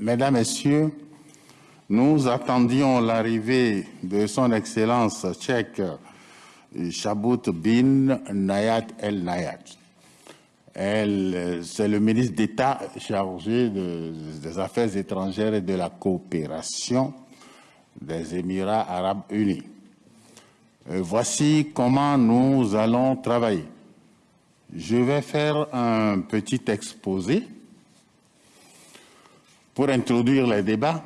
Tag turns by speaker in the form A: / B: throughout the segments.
A: Mesdames, Messieurs, nous attendions l'arrivée de son Excellence tchèque Chabut bin Nayat El Nayat. C'est le ministre d'État chargé des Affaires étrangères et de la coopération des Émirats arabes unis. Euh, voici comment nous allons travailler. Je vais faire un petit exposé pour introduire les débats.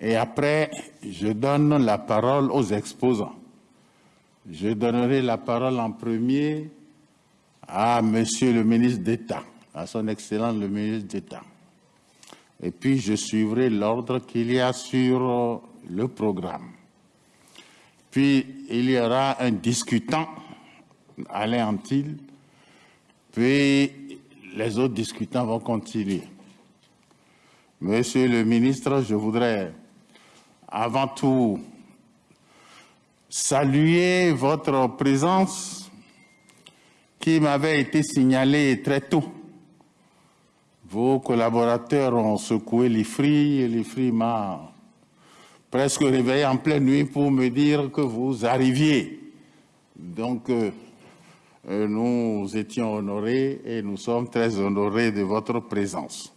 A: Et après, je donne la parole aux exposants. Je donnerai la parole en premier à Monsieur le ministre d'État, à son Excellence le ministre d'État. Et puis, je suivrai l'ordre qu'il y a sur le programme. Puis, il y aura un discutant, Alain Antil, puis les autres discutants vont continuer. Monsieur le ministre, je voudrais avant tout saluer votre présence qui m'avait été signalée très tôt. Vos collaborateurs ont secoué l'IFRI et l'IFRI m'a presque réveillé en pleine nuit pour me dire que vous arriviez. Donc, euh, euh, nous étions honorés et nous sommes très honorés de votre présence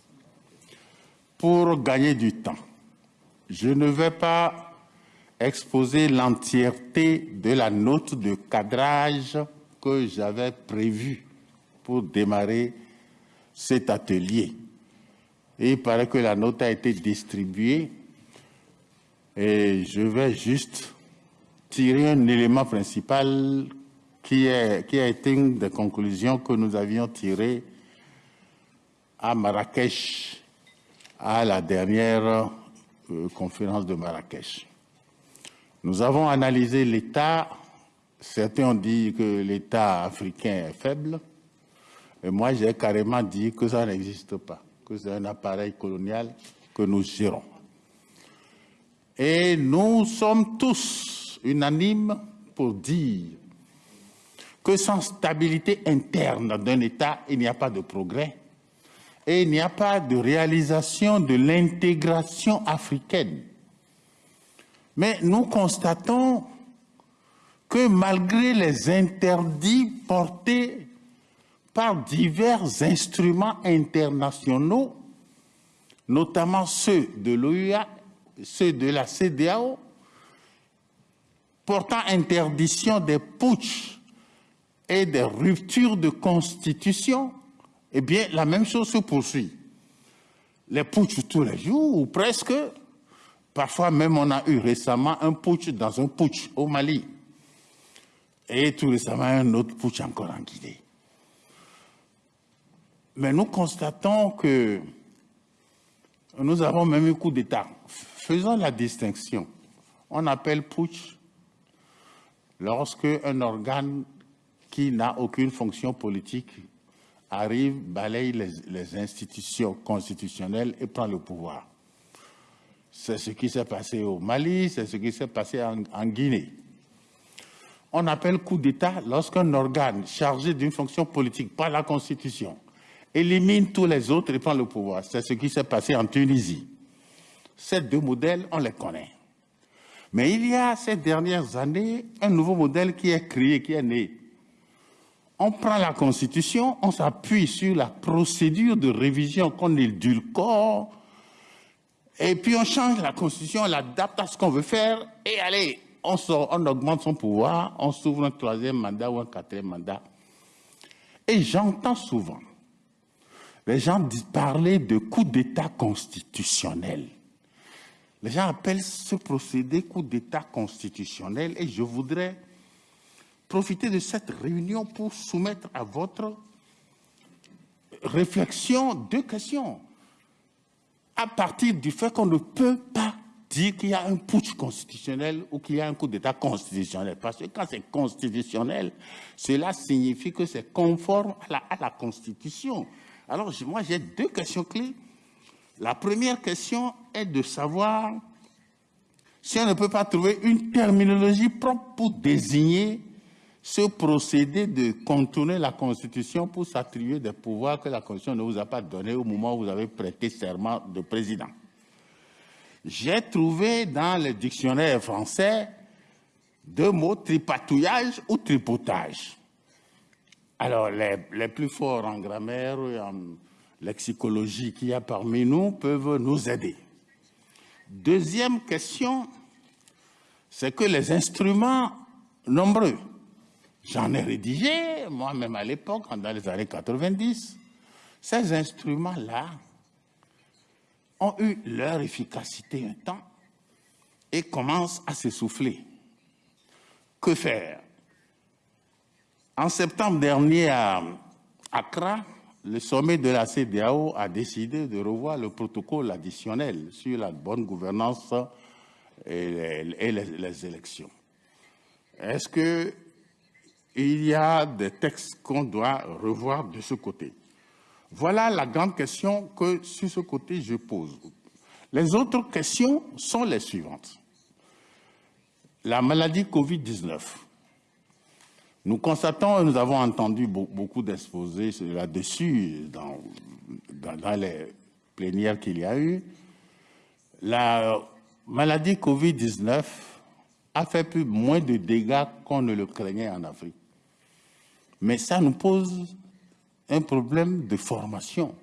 A: pour gagner du temps. Je ne vais pas exposer l'entièreté de la note de cadrage que j'avais prévue pour démarrer cet atelier. Il paraît que la note a été distribuée et je vais juste tirer un élément principal qui a été une des conclusions que nous avions tirées à Marrakech à la dernière euh, conférence de Marrakech. Nous avons analysé l'État. Certains ont dit que l'État africain est faible. Et moi, j'ai carrément dit que ça n'existe pas, que c'est un appareil colonial que nous gérons. Et nous sommes tous unanimes pour dire que sans stabilité interne d'un État, il n'y a pas de progrès et il n'y a pas de réalisation de l'intégration africaine. Mais nous constatons que malgré les interdits portés par divers instruments internationaux, notamment ceux de l'OUA, ceux de la CDAO, portant interdiction des putsch et des ruptures de constitution, eh bien, la même chose se poursuit. Les putsch tous les jours, ou presque. Parfois même, on a eu récemment un putsch dans un putsch au Mali. Et tout récemment, un autre putsch encore en Guinée. Mais nous constatons que nous avons même eu coup d'État. Faisons la distinction. On appelle putsch lorsque un organe qui n'a aucune fonction politique arrive, balaye les, institutions constitutionnelles et prend le pouvoir. C'est ce qui s'est passé au Mali, c'est ce qui s'est passé en, en, Guinée. On appelle coup d'État lorsqu'un organe chargé d'une fonction politique par la Constitution élimine tous les autres et prend le pouvoir. C'est ce qui s'est passé en Tunisie. Ces deux modèles, on les connaît. Mais il y a ces dernières années un nouveau modèle qui est créé, qui est né on prend la Constitution, on s'appuie sur la procédure de révision qu'on édulcore, et puis on change la Constitution, on l'adapte à ce qu'on veut faire, et allez, on, augmente son pouvoir, on s'ouvre un troisième mandat ou un quatrième mandat. Et j'entends souvent les gens parler de coup d'État constitutionnel. Les gens appellent ce procédé coup d'État constitutionnel et je voudrais profiter de cette réunion pour soumettre à votre réflexion deux questions. À partir du fait qu'on ne peut pas dire qu'il y a un putsch constitutionnel ou qu'il y a un coup d'État constitutionnel. Parce que quand c'est constitutionnel, cela signifie que c'est conforme à la, à la, Constitution. Alors, moi, j'ai deux questions clés. La première question est de savoir si on ne peut pas trouver une terminologie propre pour désigner ce procédé de contourner la Constitution pour s'attribuer des pouvoirs que la Constitution ne vous a pas donnés au moment où vous avez prêté serment de président. J'ai trouvé dans le dictionnaire français deux mots, tripatouillage ou tripotage. Alors, les, les plus forts en grammaire et en lexicologie qu'il y a parmi nous peuvent nous aider. Deuxième question, c'est que les instruments nombreux J'en ai rédigé, moi-même à l'époque, dans les années 90. Ces instruments-là ont eu leur efficacité un temps et commencent à s'essouffler. Que faire? En septembre dernier à Accra, le sommet de la CDAO a décidé de revoir le protocole additionnel sur la bonne gouvernance et les, les élections. Est-ce que il y a des textes qu'on doit revoir de ce côté. Voilà la grande question que, sur ce côté, je pose. Les autres questions sont les suivantes. La maladie Covid-19. Nous constatons, et nous avons entendu beaucoup d'exposés là-dessus dans, dans, les plénières qu'il y a eu, la maladie Covid-19 a fait plus, moins de dégâts qu'on ne le craignait en Afrique. Mais ça nous pose un problème de formation,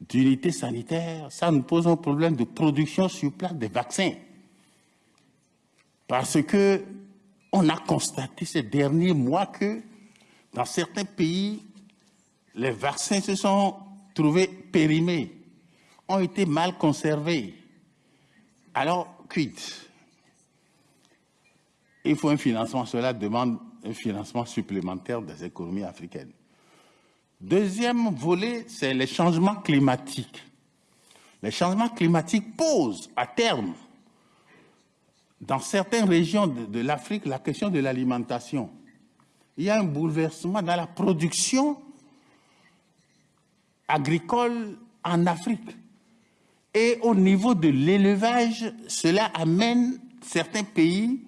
A: d'unité sanitaire, ça nous pose un problème de production sur place des vaccins. Parce que on a constaté ces derniers mois que dans certains pays, les vaccins se sont trouvés périmés, ont été mal conservés. Alors, quitte. Il faut un financement, cela demande un financement supplémentaire des économies africaines. Deuxième volet, c'est les changements climatiques. Les changements climatiques posent à terme, dans certaines régions de, de l'Afrique, la question de l'alimentation. Il y a un bouleversement dans la production agricole en Afrique. Et au niveau de l'élevage, cela amène certains pays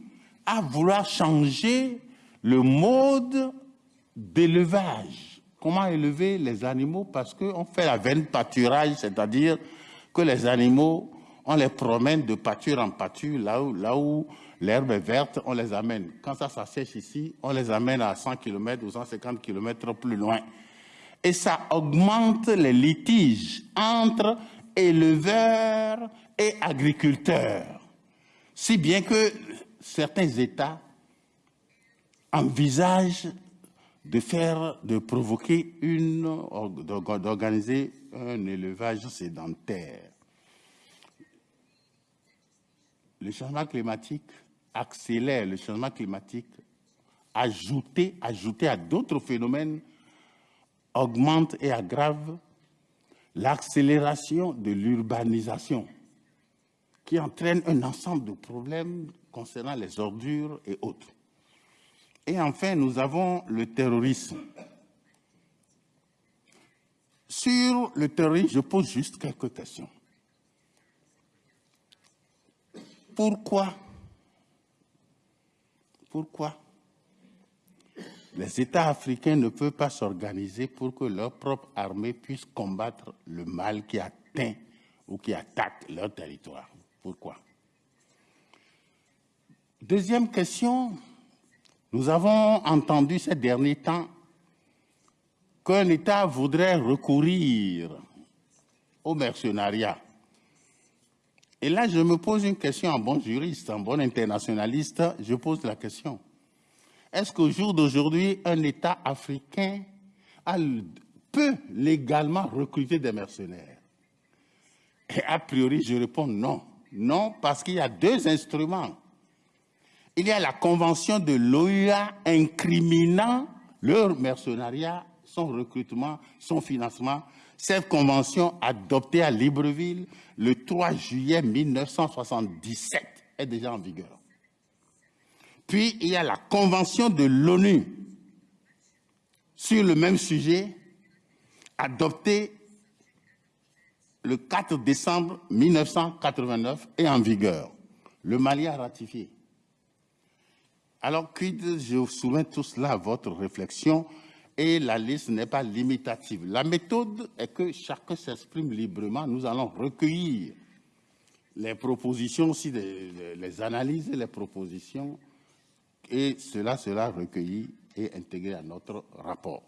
A: à vouloir changer le mode d'élevage. Comment élever les animaux? Parce qu'on fait la veine pâturage, c'est-à-dire que les animaux, on les promène de pâture en pâture, là où, l'herbe est verte, on les amène. Quand ça s'assèche ici, on les amène à 100 km ou 150 km plus loin. Et ça augmente les litiges entre éleveurs et agriculteurs. Si bien que certains États envisage de faire, de provoquer une, d'organiser un élevage sédentaire. Le changement climatique accélère le changement climatique, ajouté, ajouté à d'autres phénomènes, augmente et aggrave l'accélération de l'urbanisation qui entraîne un ensemble de problèmes concernant les ordures et autres. Et enfin, nous avons le terrorisme. Sur le terrorisme, je pose juste quelques questions. Pourquoi Pourquoi les États africains ne peuvent pas s'organiser pour que leur propre armée puisse combattre le mal qui atteint ou qui attaque leur territoire? Pourquoi? Deuxième question, nous avons entendu ces derniers temps qu'un État voudrait recourir au mercenariat. Et là, je me pose une question en bon juriste, en bon internationaliste, je pose la question. Est-ce qu'au jour d'aujourd'hui, un État africain peut légalement recruter des mercenaires? Et a priori, je réponds non. Non, parce qu'il y a deux instruments il y a la convention de l'OUA incriminant leur mercenariat, son recrutement, son financement. Cette convention adoptée à Libreville le 3 juillet 1977 est déjà en vigueur. Puis il y a la convention de l'ONU sur le même sujet adoptée le 4 décembre 1989 et en vigueur. Le Mali a ratifié. Alors, je soumets tout cela à votre réflexion et la liste n'est pas limitative. La méthode est que chacun s'exprime librement. Nous allons recueillir les propositions aussi, les, analyses et les propositions et cela sera recueilli et intégré à notre rapport.